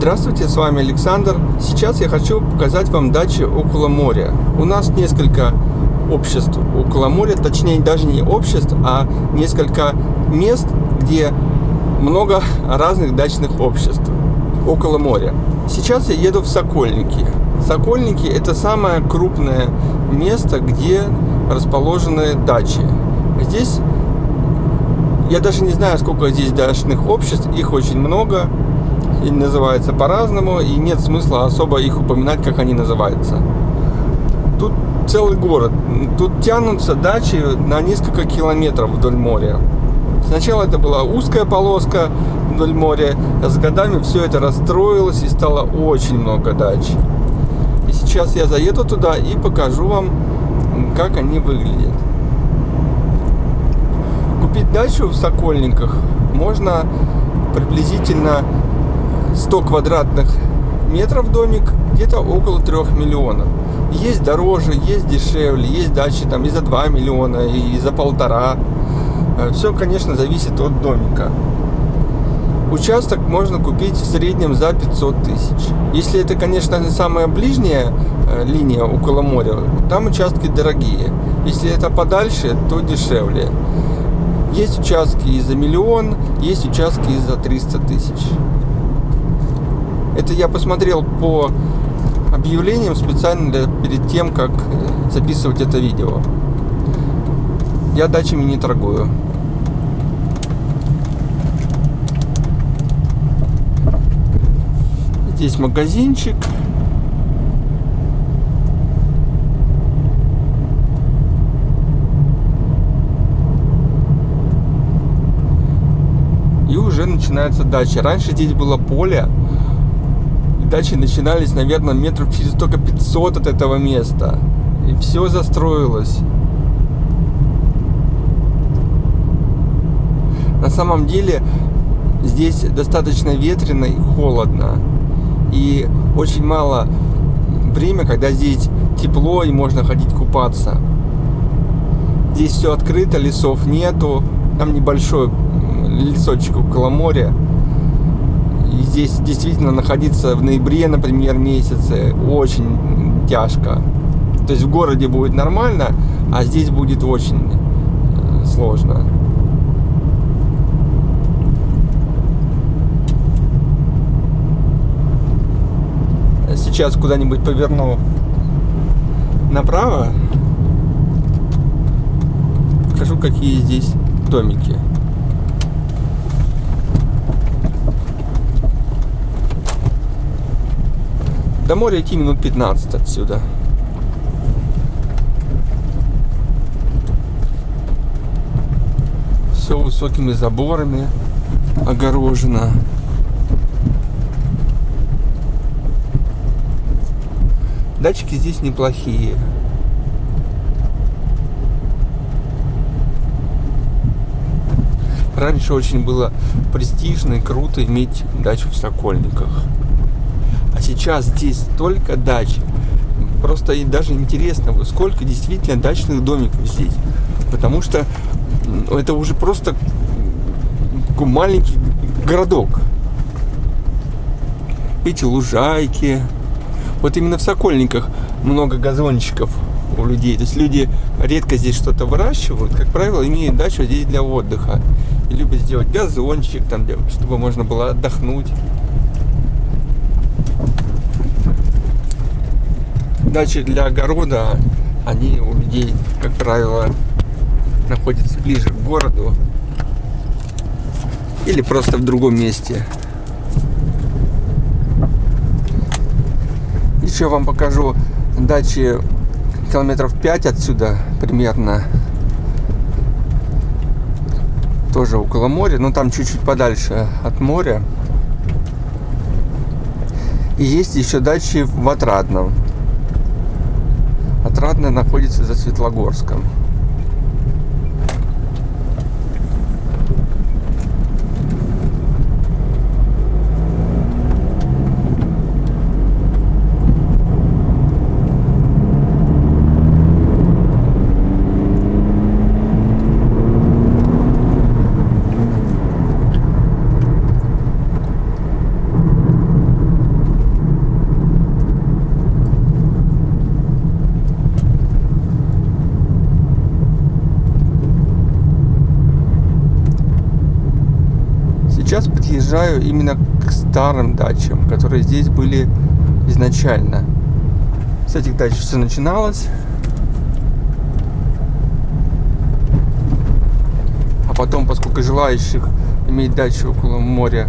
Здравствуйте, с вами Александр. Сейчас я хочу показать вам дачи около моря. У нас несколько обществ около моря, точнее даже не обществ, а несколько мест, где много разных дачных обществ около моря. Сейчас я еду в Сокольники. Сокольники это самое крупное место, где расположены дачи. Здесь я даже не знаю, сколько здесь дачных обществ, их очень много и называются по-разному, и нет смысла особо их упоминать, как они называются. Тут целый город, тут тянутся дачи на несколько километров вдоль моря. Сначала это была узкая полоска вдоль моря, а с годами все это расстроилось и стало очень много дач. И сейчас я заеду туда и покажу вам, как они выглядят. Купить дачу в Сокольниках можно приблизительно 100 квадратных метров домик где-то около 3 миллионов. Есть дороже, есть дешевле, есть дачи там и за 2 миллиона, и за полтора. Э, Все, конечно, зависит от домика. Участок можно купить в среднем за 500 тысяч. Если это, конечно, самая ближняя э, линия около моря, там участки дорогие. Если это подальше, то дешевле. Есть участки и за миллион, есть участки и за 300 тысяч. Это я посмотрел по объявлениям специально для, перед тем, как э, записывать это видео. Я дачами не торгую. Здесь магазинчик. И уже начинается дача. Раньше здесь было поле. Дачи начинались, наверное, метров через только 500 от этого места. И все застроилось. На самом деле здесь достаточно ветрено и холодно. И очень мало время, когда здесь тепло и можно ходить купаться. Здесь все открыто, лесов нету. Там небольшой лесочек около моря. Здесь действительно находиться в ноябре, например, месяце очень тяжко. То есть в городе будет нормально, а здесь будет очень э, сложно. Сейчас куда-нибудь поверну направо. Покажу, какие здесь домики. До моря идти минут 15 отсюда. Все высокими заборами огорожено. Датчики здесь неплохие. Раньше очень было престижно и круто иметь дачу в Сокольниках. Сейчас здесь столько дач. Просто и даже интересно, сколько действительно дачных домиков здесь. Потому что это уже просто маленький городок. Эти лужайки. Вот именно в Сокольниках много газончиков у людей. То есть люди редко здесь что-то выращивают. Как правило, имеют дачу здесь для отдыха. И любят сделать газончик, там, чтобы можно было отдохнуть. Дачи для огорода, они у людей, как правило, находятся ближе к городу или просто в другом месте. Еще вам покажу дачи километров 5 отсюда примерно. Тоже около моря, но там чуть-чуть подальше от моря. И есть еще дачи в Отрадном. Отрадное находится за Светлогорском. Сейчас подъезжаю именно к старым дачам, которые здесь были изначально. С этих дач все начиналось. А потом, поскольку желающих иметь дачу около моря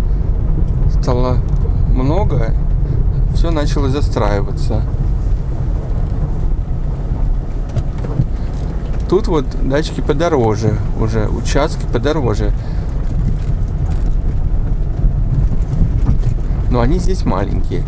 стало много, все начало застраиваться. Тут вот дачки подороже уже, участки подороже. Но они здесь маленькие.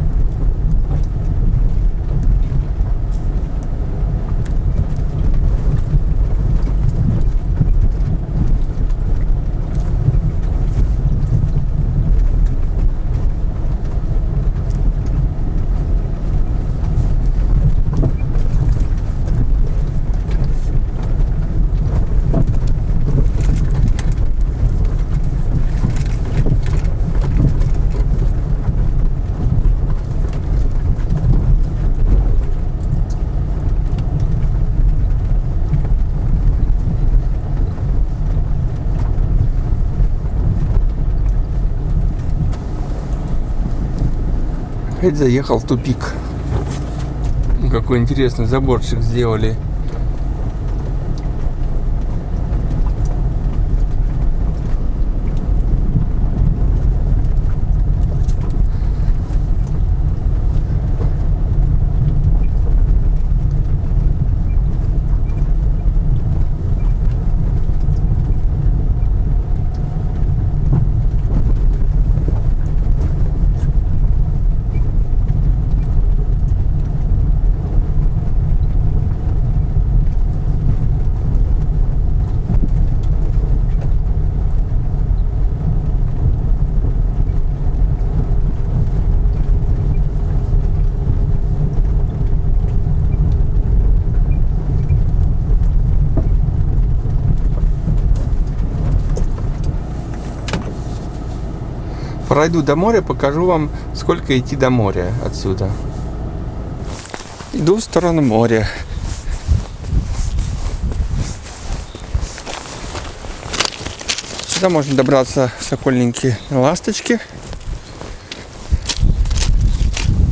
Опять заехал в тупик. Какой интересный заборчик сделали. Пройду до моря, покажу вам, сколько идти до моря отсюда. Иду в сторону моря. Сюда можно добраться в Сокольники Ласточки.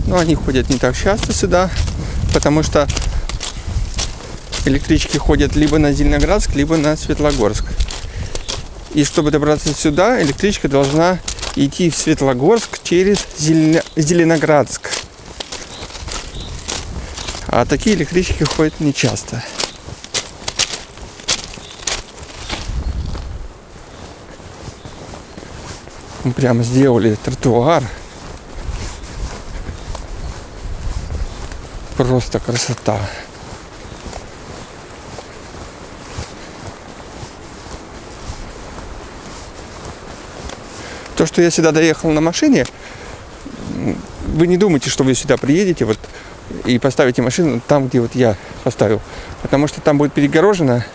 Но они ходят не так часто сюда, потому что электрички ходят либо на Зеленоградск, либо на Светлогорск. И чтобы добраться сюда, электричка должна идти в Светлогорск через Зеленоградск. А такие электрички ходят нечасто. Мы прямо сделали тротуар. Просто красота. Что я сюда доехал на машине, вы не думайте, что вы сюда приедете вот и поставите машину там, где вот я поставил. Потому что там будет перегорожено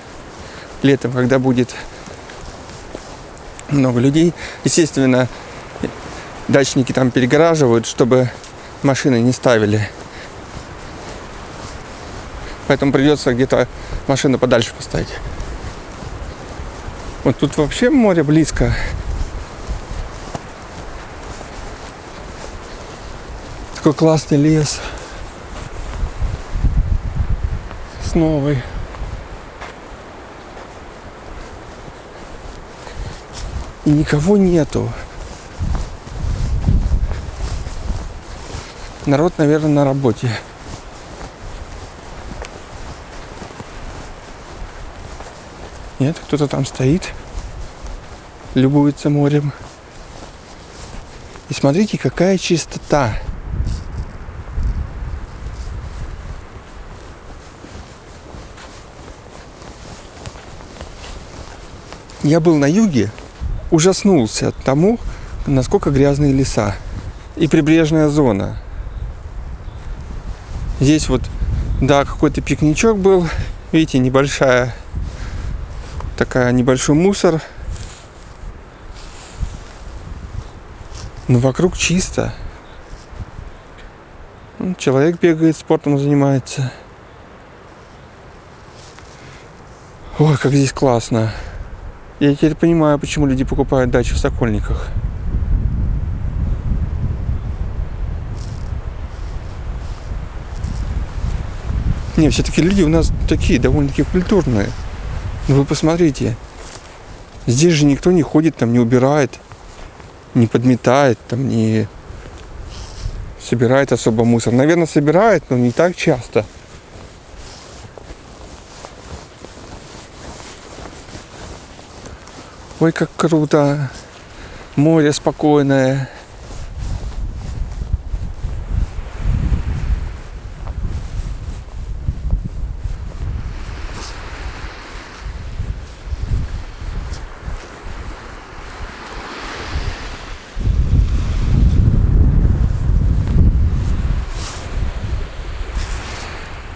летом, когда будет много людей. Естественно, дачники там перегораживают, чтобы машины не ставили. Поэтому придется где-то машину подальше поставить. Вот тут вообще море близко. Какой классный лес. С новой. И никого нету. Народ, наверное, на работе. Нет, кто-то там стоит, любуется морем. И смотрите, какая чистота. Я был на юге, ужаснулся тому, насколько грязные леса и прибрежная зона. Здесь вот, да, какой-то пикничок был, видите, небольшая, такая небольшой мусор. Но вокруг чисто. Человек бегает, спортом занимается. Ой, как здесь классно. Я теперь понимаю, почему люди покупают дачи в Сокольниках. Не, все-таки люди у нас такие, довольно-таки культурные. Но вы посмотрите, здесь же никто не ходит, там не убирает, не подметает, там не собирает особо мусор. Наверное, собирает, но не так часто – Ой, как круто. Море спокойное.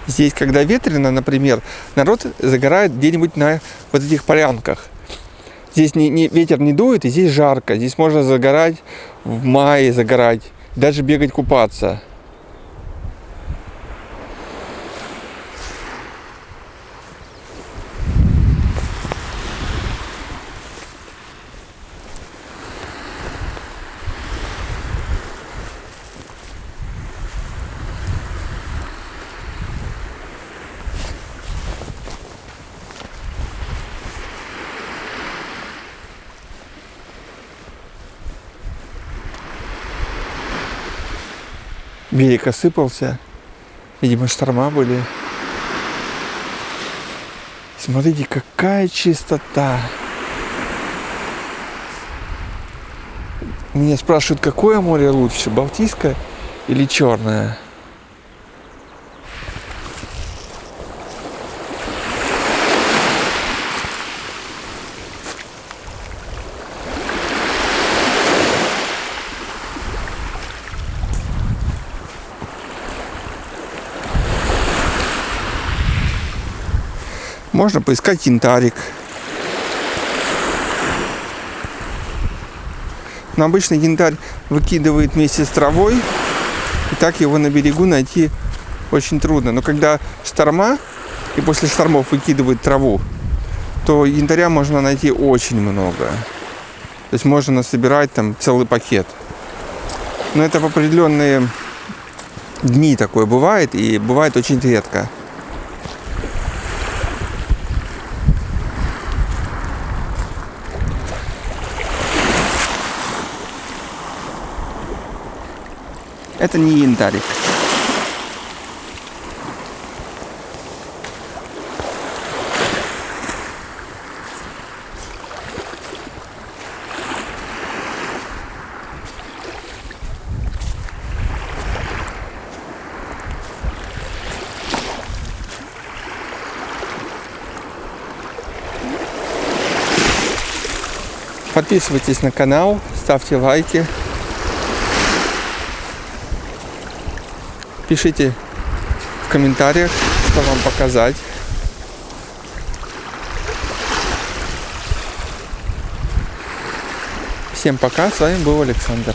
Здесь, когда ветрено, например, народ загорает где-нибудь на вот этих полянках. Здесь не, не, ветер не дует, и здесь жарко. Здесь можно загорать в мае, загорать, даже бегать купаться. Берег осыпался. Видимо, шторма были. Смотрите, какая чистота. Меня спрашивают, какое море лучше, Балтийское или Черное? Можно поискать янтарик. Но обычно янтарь выкидывает вместе с травой. И так его на берегу найти очень трудно. Но когда шторма, и после штормов выкидывают траву, то янтаря можно найти очень много. То есть можно собирать там целый пакет. Но это в определенные дни такое бывает, и бывает очень редко. Это не янтарик. Подписывайтесь на канал, ставьте лайки. Пишите в комментариях, что вам показать. Всем пока, с вами был Александр.